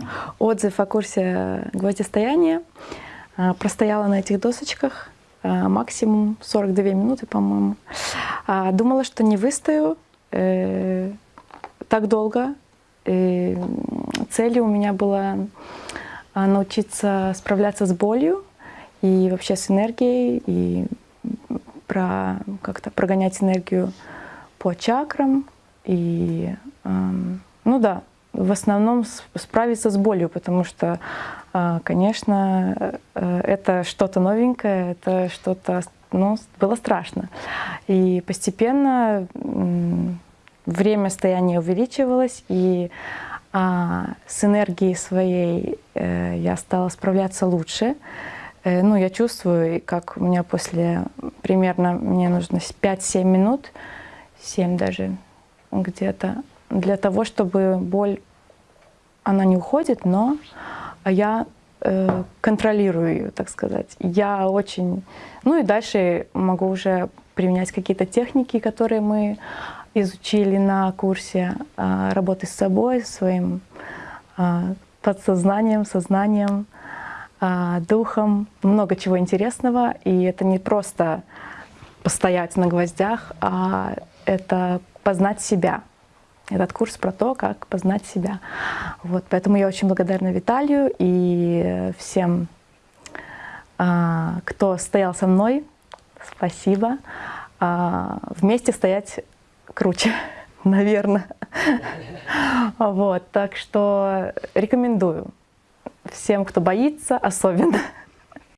э, отзыв о курсе гвоздистояния. Э, простояла на этих досочках э, максимум 42 минуты, по-моему. А, думала, что не выстою э, так долго. И целью у меня было э, научиться справляться с болью и вообще с энергией, и про как-то прогонять энергию по чакрам. И, ну да, в основном справиться с болью, потому что, э, конечно, э, это что-то новенькое, это что-то, ну, было страшно. И постепенно время стояния увеличивалось, и а, с энергией своей э, я стала справляться лучше. Э, ну, я чувствую, как у меня после примерно, мне нужно 5-7 минут, 7 даже где-то, для того, чтобы боль, она не уходит, но я э, контролирую ее, так сказать. Я очень... Ну и дальше могу уже применять какие-то техники, которые мы изучили на курсе э, работы с собой, своим э, подсознанием, сознанием, э, духом. Много чего интересного. И это не просто постоять на гвоздях, а это познать себя. Этот курс про то, как познать себя. Вот, поэтому я очень благодарна Виталию и всем, кто стоял со мной. Спасибо. Вместе стоять круче, наверное. Вот, так что рекомендую всем, кто боится, особенно.